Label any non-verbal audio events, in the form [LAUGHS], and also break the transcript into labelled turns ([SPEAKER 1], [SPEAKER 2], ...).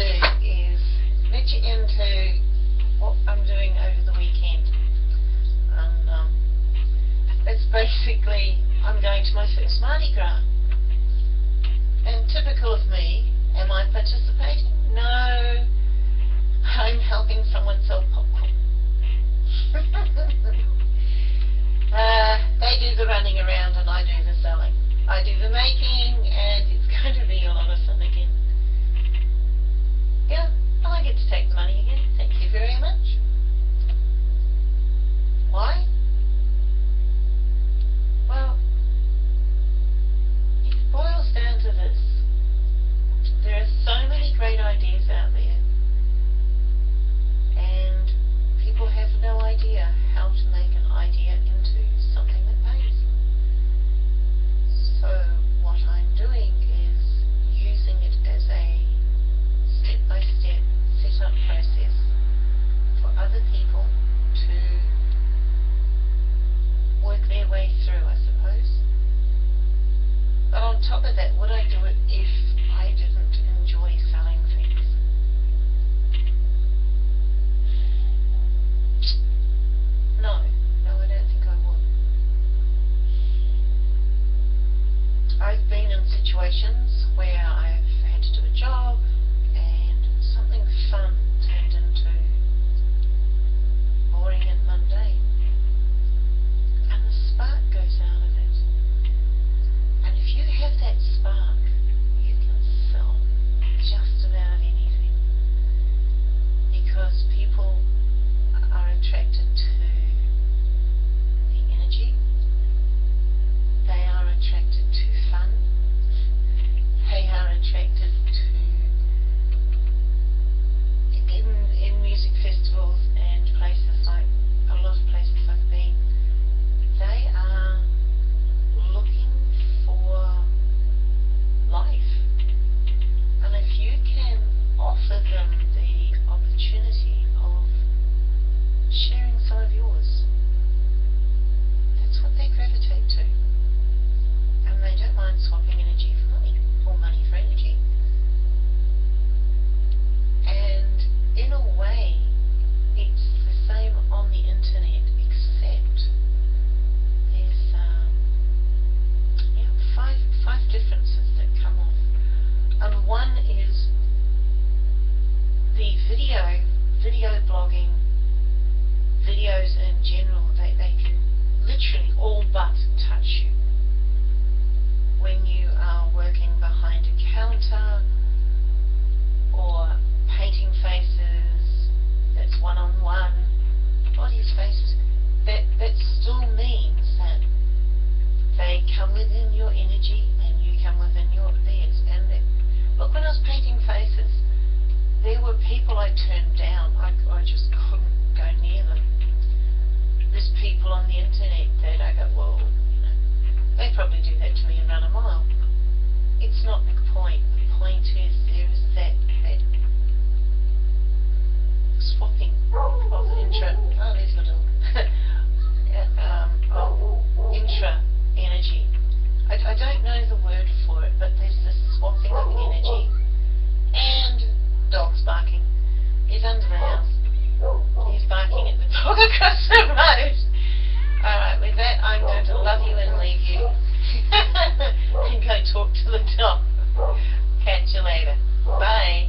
[SPEAKER 1] do is let you into what I'm doing over the weekend. And um, it's basically, I'm going to my first Mardi Gras. And typical of me, am I participating? No, top of that, would I do it if I didn't enjoy selling things? No. No, I don't think I would. I've been in situations where I've had to do a job, so turned down. I, I just couldn't go near them. There's people on the internet that I go, well, you know. they probably do that to me and run a mile. It's not the point. The point is there is that, that swapping of intra, oh, there's my dog, [LAUGHS] um, of intra energy. I, I don't know the word for it, but there's this swapping of energy and dogs barking. He's under the house. He's barking at the [LAUGHS] dog across the road. Alright, with that, I'm going to love you and leave you. [LAUGHS] and go talk to the [LAUGHS] dog. Catch you later. Bye.